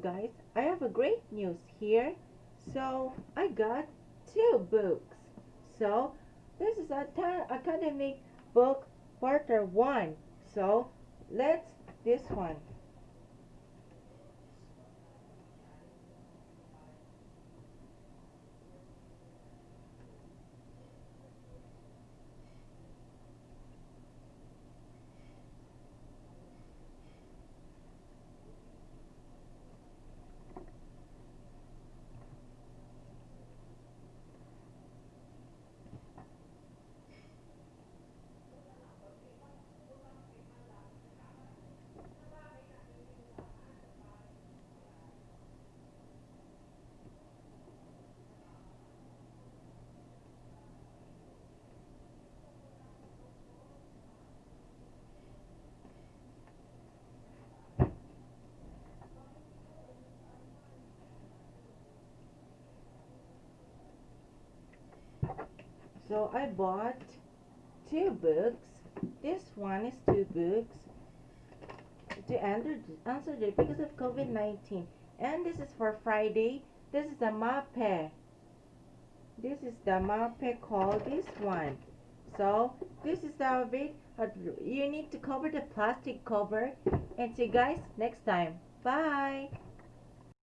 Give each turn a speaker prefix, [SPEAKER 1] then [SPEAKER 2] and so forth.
[SPEAKER 1] guys, I have a great news here. So I got two books. So this is a academic book quarter one. So let's this one. So I bought two books. This one is two books to answer, answer the because of COVID-19. And this is for Friday. This is the mape. This is the mape called this one. So this is the bit. You need to cover the plastic cover. And see you guys next time. Bye.